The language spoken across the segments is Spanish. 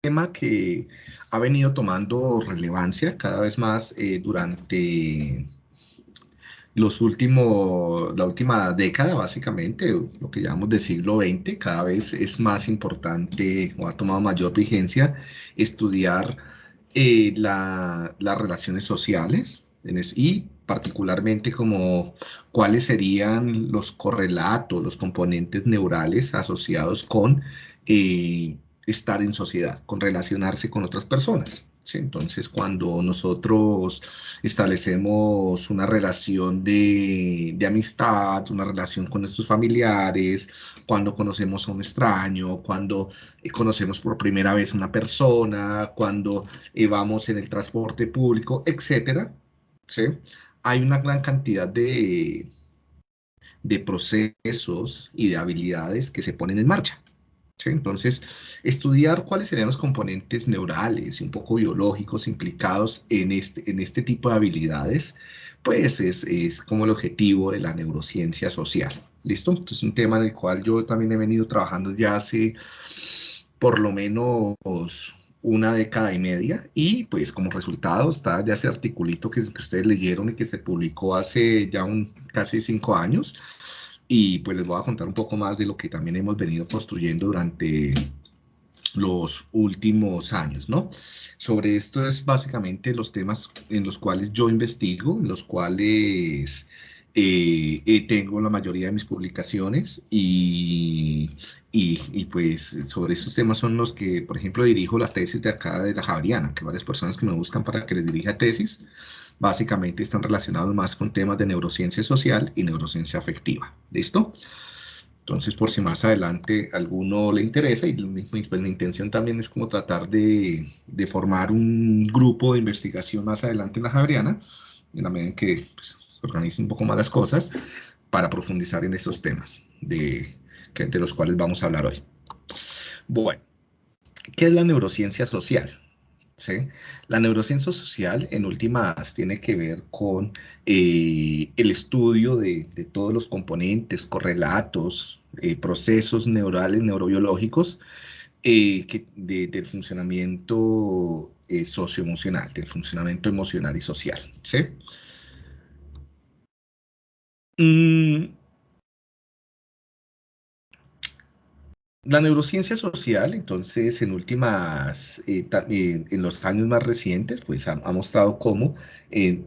tema que ha venido tomando relevancia cada vez más eh, durante los últimos, la última década, básicamente, lo que llamamos de siglo XX, cada vez es más importante o ha tomado mayor vigencia estudiar eh, las relaciones sociales y particularmente como cuáles serían los correlatos, los componentes neurales asociados con eh, estar en sociedad, con relacionarse con otras personas. Entonces, cuando nosotros establecemos una relación de, amistad, una relación con nuestros familiares, cuando conocemos a un extraño, cuando conocemos por primera vez a una persona, cuando eh, vamos en el transporte público, etcétera, hay una gran cantidad de, de procesos y de habilidades que se ponen en marcha. Entonces, estudiar cuáles serían los componentes neurales y un poco biológicos implicados en este, en este tipo de habilidades, pues es, es como el objetivo de la neurociencia social. ¿Listo? Entonces, es un tema en el cual yo también he venido trabajando ya hace por lo menos una década y media y pues como resultado está ya ese articulito que, que ustedes leyeron y que se publicó hace ya un, casi cinco años, y pues les voy a contar un poco más de lo que también hemos venido construyendo durante los últimos años, ¿no? Sobre esto es básicamente los temas en los cuales yo investigo, en los cuales eh, eh, tengo la mayoría de mis publicaciones y, y, y, pues sobre estos temas son los que, por ejemplo, dirijo las tesis de acá de la Javeriana, que varias personas que me buscan para que les dirija tesis, básicamente están relacionados más con temas de neurociencia social y neurociencia afectiva. ¿Listo? Entonces, por si más adelante alguno le interesa, y pues, mi intención también es como tratar de, formar un grupo de investigación más adelante en la Javeriana, en la medida en que pues, se organicen un poco más las cosas, para profundizar en estos temas de los cuales vamos a hablar hoy. Bueno, ¿qué es la neurociencia social? La neurociencia social, en últimas, tiene que ver con eh, el estudio de, todos los componentes, correlatos, eh, procesos neurales, neurobiológicos eh, del funcionamiento socioemocional, del funcionamiento emocional y social. ¿sí? Mm, La neurociencia social, entonces, en últimas, eh, eh, en los años más recientes, pues ha, mostrado cómo eh,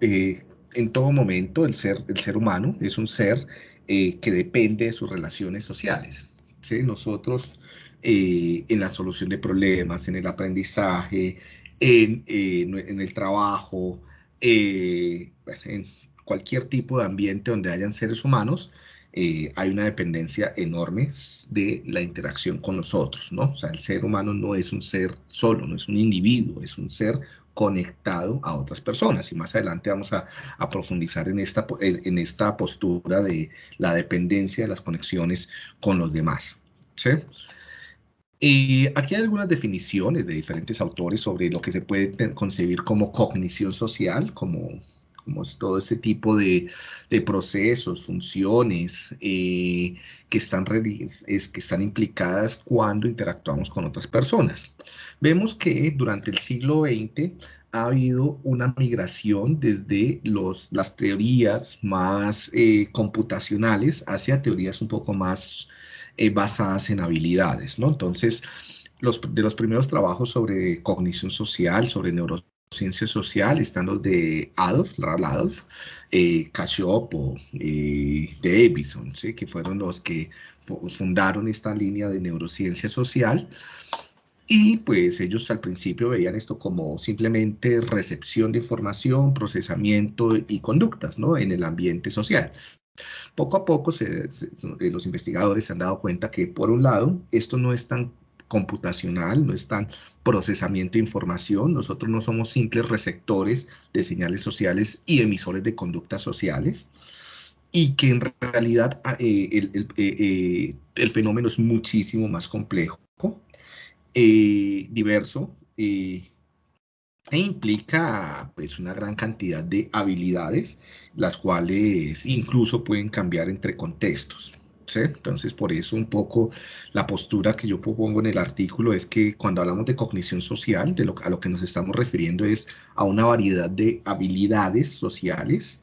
en todo momento el ser, el ser humano es un ser que depende de sus relaciones sociales. ¿sí? Nosotros, en la solución de problemas, en el aprendizaje, en, en el trabajo, en cualquier tipo de ambiente donde hayan seres humanos, eh, hay una dependencia enorme de la interacción con los otros, ¿no? O sea, el ser humano no es un ser solo, no es un individuo, es un ser conectado a otras personas. Y más adelante vamos a, profundizar en esta, en esta postura de la dependencia de las conexiones con los demás, ¿sí? Aquí hay algunas definiciones de diferentes autores sobre lo que se puede concebir como cognición social, como como todo ese tipo de, procesos, funciones eh, que, están, es, que están implicadas cuando interactuamos con otras personas. Vemos que durante el siglo XX ha habido una migración desde los, las teorías más eh, computacionales hacia teorías un poco más eh, basadas en habilidades, ¿no? Entonces, los, de los primeros trabajos sobre cognición social, sobre neurociencia, ciencia social, están los de Adolf, Larry Adolf, eh, Casiopo, eh, Davison, ¿sí? que fueron los que fundaron esta línea de neurociencia social. Y pues ellos al principio veían esto como simplemente recepción de información, procesamiento y conductas ¿no? en el ambiente social. Poco a poco los investigadores se han dado cuenta que, por un lado, esto no es tan computacional, no es tan procesamiento de información, nosotros no somos simples receptores de señales sociales y emisores de conductas sociales, y que en realidad ah, eh, el, eh, eh, el, fenómeno es muchísimo más complejo, diverso, e implica pues una gran cantidad de habilidades, las cuales incluso pueden cambiar entre contextos. Entonces, por eso un poco la postura que yo propongo en el artículo es que cuando hablamos de cognición social, de lo, a lo que nos estamos refiriendo es a una variedad de habilidades sociales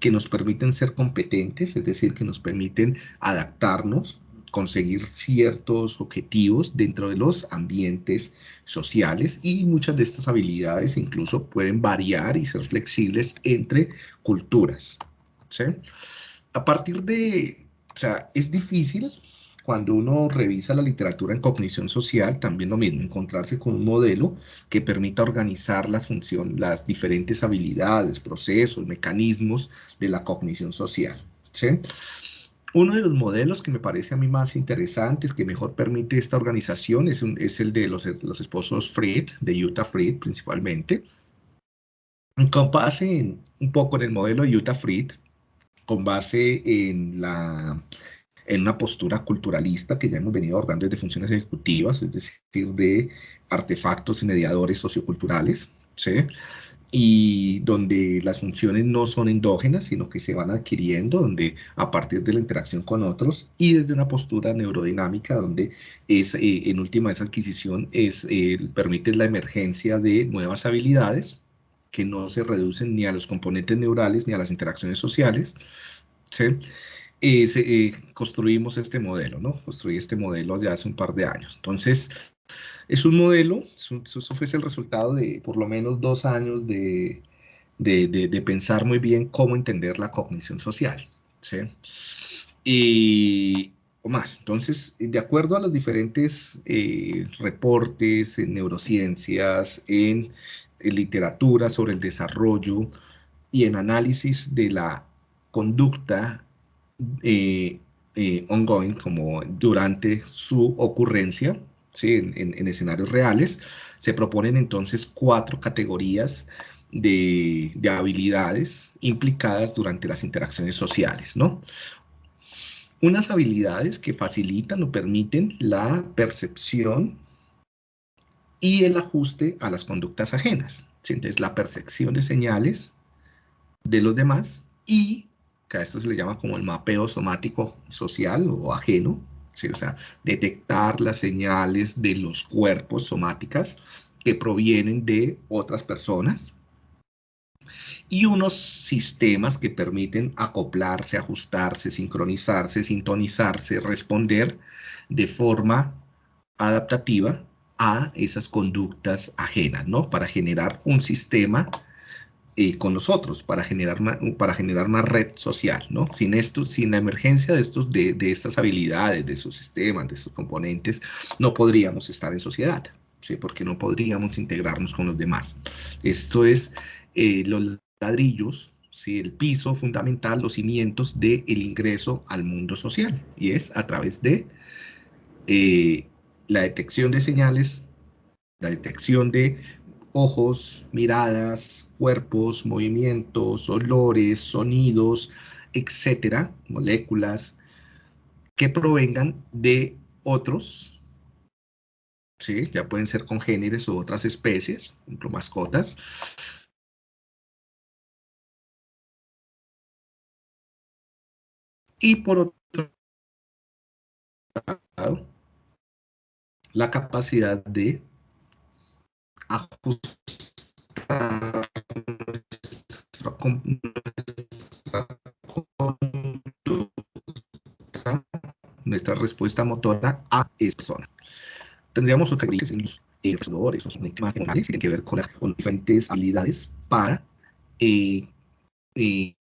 que nos permiten ser competentes, es decir, que nos permiten adaptarnos, conseguir ciertos objetivos dentro de los ambientes sociales y muchas de estas habilidades incluso pueden variar y ser flexibles entre culturas. A partir de, o sea, es difícil cuando uno revisa la literatura en cognición social, también lo mismo, encontrarse con un modelo que permita organizar las funciones, las diferentes habilidades, procesos, mecanismos de la cognición social. Uno de los modelos que me parece a mí más interesantes, que mejor permite esta organización, es, es el de los, los, esposos Fried, de Utah Fried principalmente, con base en, un poco en el modelo de Utah Fried, con base en la en una postura culturalista que ya hemos venido abordando desde funciones ejecutivas, es decir, de artefactos y mediadores socioculturales, ¿sí? y donde las funciones no son endógenas, sino que se van adquiriendo, donde a partir de la interacción con otros y desde una postura neurodinámica, donde es, eh, en última esa adquisición es, eh, permite la emergencia de nuevas habilidades que no se reducen ni a los componentes neurales ni a las interacciones sociales, ¿sí? eh, construimos este modelo, ¿no? Construí este modelo ya hace un par de años. Entonces, es un modelo, eso fue el resultado de por lo menos dos años de, de, de, pensar muy bien cómo entender la cognición social, ¿sí? Y, o más. Entonces, de acuerdo a los diferentes eh, reportes en neurociencias, en, en literatura sobre el desarrollo y en análisis de la conducta eh, eh, ongoing, como durante su ocurrencia, ¿sí? en, escenarios reales, se proponen entonces cuatro categorías de, habilidades implicadas durante las interacciones sociales, ¿no? Unas habilidades que facilitan o permiten la percepción y el ajuste a las conductas ajenas. Entonces, la percepción de señales de los demás y que a esto se le llama como el mapeo somático social o ajeno, o sea, detectar las señales de los cuerpos somáticas que provienen de otras personas y unos sistemas que permiten acoplarse, ajustarse, sincronizarse, sintonizarse, responder de forma adaptativa a esas conductas ajenas, ¿no? Para generar un sistema eh, con nosotros para generar, una, para generar una red social, ¿no? Sin esto, sin la emergencia de, estos, de, de estas habilidades, de esos sistemas, de estos componentes, no podríamos estar en sociedad, ¿sí? Porque no podríamos integrarnos con los demás. Esto es eh, los ladrillos, ¿sí? el piso fundamental, los cimientos del el ingreso al mundo social, y es a través de eh, la detección de señales, la detección de ojos, miradas, cuerpos, movimientos, olores, sonidos, etcétera, moléculas que provengan de otros, ¿sí? ya pueden ser congéneres o otras especies, por ejemplo, mascotas, y por otro lado, la capacidad de ajustar nuestra, respuesta motora a esa persona. Tendríamos otras en los errores, los que tienen que ver con, diferentes habilidades para eh, eh,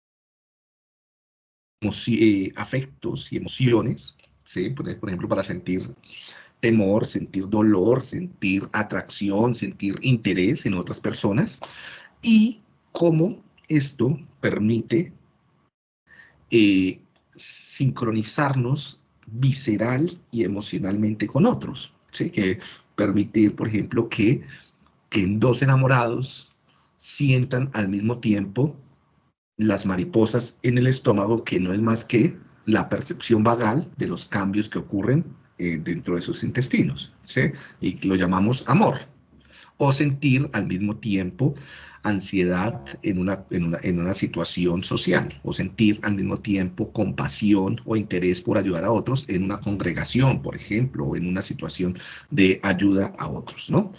eh, afectos y emociones, ¿sí? por ejemplo, para sentir temor, sentir dolor, sentir atracción, sentir interés en otras personas y cómo esto permite eh, sincronizarnos visceral y emocionalmente con otros. ¿sí? Que permitir, por ejemplo, que, que dos enamorados sientan al mismo tiempo las mariposas en el estómago, que no es más que la percepción vagal de los cambios que ocurren eh, dentro de sus intestinos, ¿sí? y lo llamamos amor. o sentir al mismo tiempo ansiedad en una, en una, situación social, o sentir al mismo tiempo compasión o interés por ayudar a otros en una congregación, por ejemplo, o en una situación de ayuda a otros, ¿no?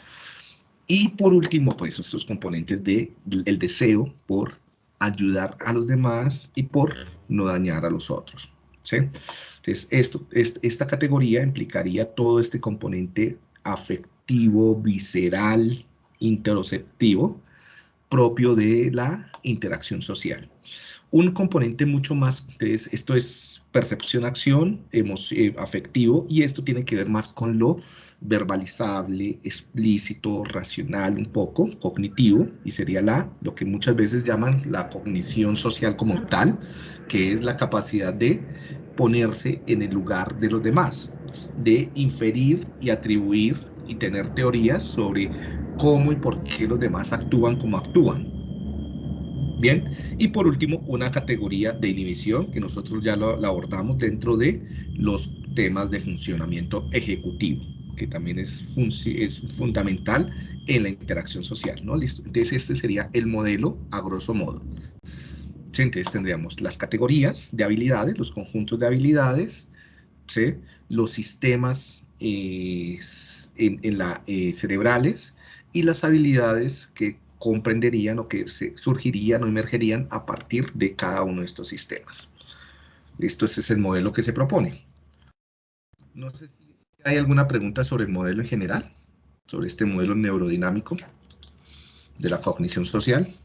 Y por último, pues estos componentes de el deseo por ayudar a los demás y por no dañar a los otros. ¿Sí? Entonces, esto, esta categoría implicaría todo este componente afectivo, visceral, interoceptivo, propio de la interacción social. Un componente mucho más, esto es percepción-acción, eh, afectivo, y esto tiene que ver más con lo verbalizable, explícito, racional, un poco, cognitivo, y sería la, lo que muchas veces llaman la cognición social como tal, que es la capacidad de ponerse en el lugar de los demás, de inferir y atribuir y tener teorías sobre cómo y por qué los demás actúan como actúan. Bien, y por último, una categoría de inhibición que nosotros ya lo, la abordamos dentro de los temas de funcionamiento ejecutivo que también es, es fundamental en la interacción social, ¿no? Listo. Entonces este sería el modelo a grosso modo. Entonces tendríamos las categorías de habilidades, los conjuntos de habilidades, ¿sí? los sistemas eh, en, la, eh, cerebrales y las habilidades que comprenderían o que se surgirían o emergerían a partir de cada uno de estos sistemas. Listo, ese es el modelo que se propone. No sé si ¿Hay alguna pregunta sobre el modelo en general? Sobre este modelo neurodinámico de la cognición social.